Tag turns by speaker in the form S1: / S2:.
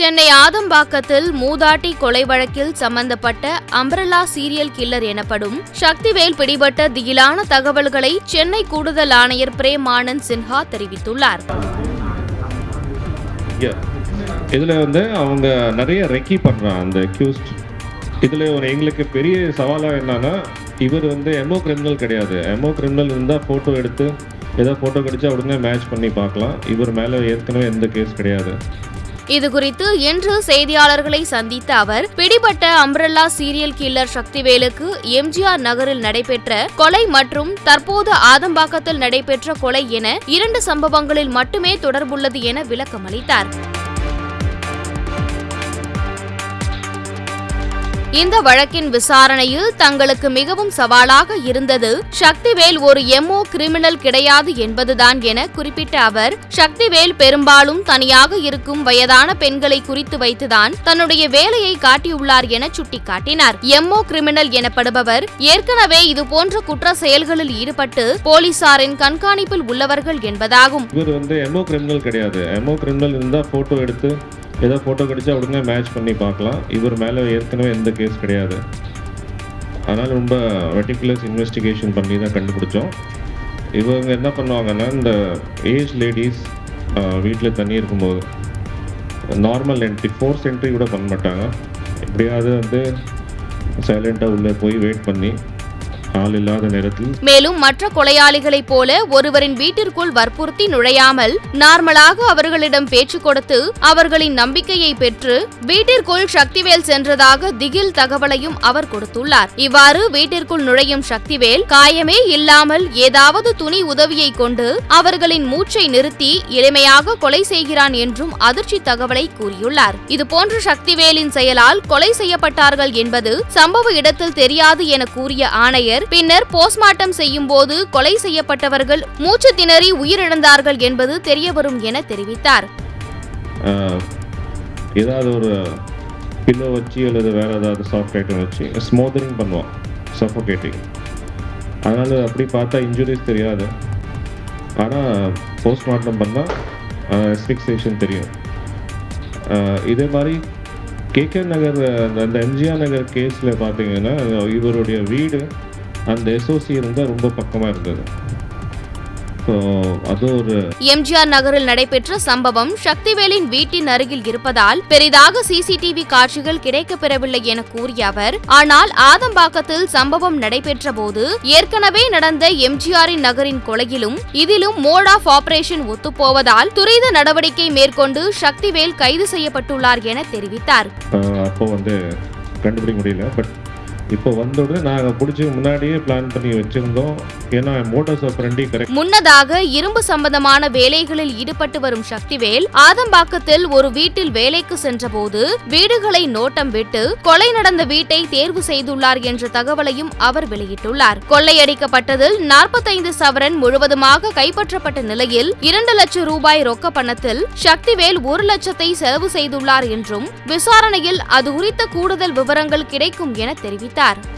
S1: சென்னை ஆதம்பாக்கத்தில் மூதாட்டி கொலை வழக்கில் சம்பந்தப்பட்ட அம்பரலா சீரியல் கில்லர் எனப்படும் சக்திவேல் பிடிபட்ட திகிலான தகவல்களை சென்னை கூடுதல் ஆணையர் பிரேம் ஆனந்த் சின்ஹா தெரிவித்துள்ளார்.
S2: இதில் வந்து அவங்க நிறைய ரெக்கி பண்ணுறான் அந்த அக்யூஸ்ட் இதில் ஒரு எங்களுக்கு பெரிய சவாலாக என்னன்னா இவர் வந்து எமோ கிரிமினல் கிடையாது. எமோ கிரிமினல் இருந்தால் ஃபோட்டோ எடுத்து ஏதோ ஃபோட்டோ கிடைச்சா உடனே மேட்ச் பண்ணி பார்க்கலாம். இவர் மேலே ஏற்கனவே எந்த கேஸ் கிடையாது.
S1: இதுகுறித்து இன்று செய்தியாளர்களை சந்தித்த அவர் பிடிபட்ட அம்ரல்லா சீரியல் கில்லர் சக்திவேலுக்கு எம்ஜிஆர் நகரில் நடைபெற்ற கொலை மற்றும் தற்போது ஆதம்பாக்கத்தில் நடைபெற்ற கொலை என இரண்டு சம்பவங்களில் மட்டுமே தொடர்புள்ளது என விளக்கமளித்தார். இந்த வழக்கின் விசாரணையில் தங்களுக்கு மிகவும் சவாலாக இருந்தது. சக்திவேல் ஒரு எம்ஓ கிரிமினல் கிடையாது என்பதுதான் என குறிப்பிட்ட அவர் சக்திவேல் பெரும்பாலும் தனியாக இருக்கும் வயதான பெண்களை குறித்து வைத்துதான் தன்னுடைய வேலையை காட்டியுள்ளார் என சுட்டிக்காட்டினார். எம்ஓ கிரிமினல் எனப்படுபவர் ஏற்கனவே இதுபோன்ற குற்ற செயல்களில் ஈடுபட்டு போலீசாரின் கண்காணிப்பில் உள்ளவர்கள் என்பதாகும்.
S2: இவர் வந்து எம்ஓ கிரிமினல் கிடையாது. எம்ஓ கிரிமினல் இருந்தால் போட்டோ எடுத்து ஏதோ ஃபோட்டோ கிடச்சா உடனே மேட்ச் பண்ணி பார்க்கலாம். இவர் மேலே ஏற்கனவே எந்த கேஸ் கிடையாது. அதனால் ரொம்ப வெட்டிகுலஸ் இன்வெஸ்டிகேஷன் பண்ணி தான் கண்டுபிடிச்சோம். இவங்க என்ன பண்ணுவாங்கன்னா இந்த ஏஜ் லேடிஸ் வீட்டில் தண்ணி இருக்கும்போது நார்மல் என்ட்ரி ஃபோர்ஸ் என்ட்ரி கூட பண்ண மாட்டாங்க. எப்படியாவது வந்து சைலண்ட்டாக உள்ளே போய் வெயிட் பண்ணி கால் இல்லாத நேரத்தில்
S1: மேலும் மற்ற கொலையாளிகளைப் போல ஒருவரின் வீட்டிற்குள் வற்புறுத்தி நுழையாமல் நார்மலாக அவர்களிடம் பேச்சு கொடுத்து அவர்களின் நம்பிக்கையை பெற்று வீட்டிற்குள் சக்திவேல் சென்றதாக திகில் தகவலையும் அவர் கொடுத்துள்ளார். இவ்வாறு வீட்டிற்குள் நுழையும் சக்திவேல் காயமே இல்லாமல் ஏதாவது துணி உதவியை கொண்டு அவர்களின் மூச்சை நிறுத்தி எளிமையாக கொலை செய்கிறான் என்றும் அதிர்ச்சி தகவலை கூறியுள்ளார். இதுபோன்ற சக்திவேலின் செயலால் கொலை செய்யப்பட்டார்கள் என்பது சம்பவ இடத்தில் தெரியாது என கூறிய ஆணையர் பின்னர் போஸ்ட்மார்ட்டம் செய்யும் போது கொலை செய்யப்பட்டவர்கள் மூச்சு திணறி உயிரிழந்தார்கள் என்பது தெரியவரும் என தெரிவித்தார்.
S2: ஏதாவது ஒரு பில்லோ வச்சு அல்லது வேற ஏதாவது சாஃப்ட் ஐட்டம் வச்சு ஸ்மோதரிங் பண்ணுவான் சஃபோகேட்டிங் அதனால் அப்படி பார்த்தா இன்ஜுரிஸ் தெரியாது. ஆனால் போஸ்ட்மார்ட்டம் பண்ணால் எஸ்பிக்சேஷன் தெரியும். இதே மாதிரி கேகே நகர் அந்த அந்த எம்ஜிஆர் நகர் கேஸில் பார்த்தீங்கன்னா இவருடைய வீடு அந்த எஸ்ஓசி இருந்தால் ரொம்ப பக்கமாக இருந்தது.
S1: எம்ஜிஆர் நகரில் நடைபெற்ற சம்பவம் சக்திவேலின் வீட்டின் அருகில் இருப்பதால் பெரிதாக சிசிடிவி காட்சிகள் கிடைக்கப்பெறவில்லை என கூறிய அவர் ஆனால் ஆதம்பாக்கத்தில் சம்பவம் நடைபெற்ற போது ஏற்கனவே நடந்த எம்ஜிஆரின் நகரின் கொலையிலும் இதிலும் மோட் ஆஃப் ஆபரேஷன் ஒத்துப்போவதால் துரித நடவடிக்கை மேற்கொண்டு சக்திவேல் கைது செய்யப்பட்டுள்ளார் என தெரிவித்தார்.
S2: இப்போ வந்த உடனே நாங்கள் பிடிச்சி முன்னாடியே பிளான் பண்ணி வச்சிருந்தோம். ஏன்னா மோட்டர்ஸ் ஆஃப் கரெக்ட்
S1: முன்னதாக இரும்பு சம்பந்தமான வேலைகளில் ஈடுபட்டு வரும் சக்திவேல் ஆதம்பாக்கத்தில் ஒரு வீட்டில் வேலைக்கு சென்றபோது வீடுகளை நோட்டம் விட்டு கொலை நடந்த வீட்டை தேர்வு செய்துள்ளார் என்ற தகவலையும் அவர் வெளியிட்டுள்ளார். கொள்ளையடிக்கப்பட்டதில் நாற்பத்தைந்து சவரன் முழுவதுமாக கைப்பற்றப்பட்ட நிலையில் இரண்டு லட்சம் ரூபாய் ரொக்க பணத்தில் சக்திவேல் ஒரு லட்சத்தை செலவு செய்துள்ளார் என்றும் விசாரணையில் அது குறித்த கூடுதல் விவரங்கள் கிடைக்கும் என தெரிவித்தார் militar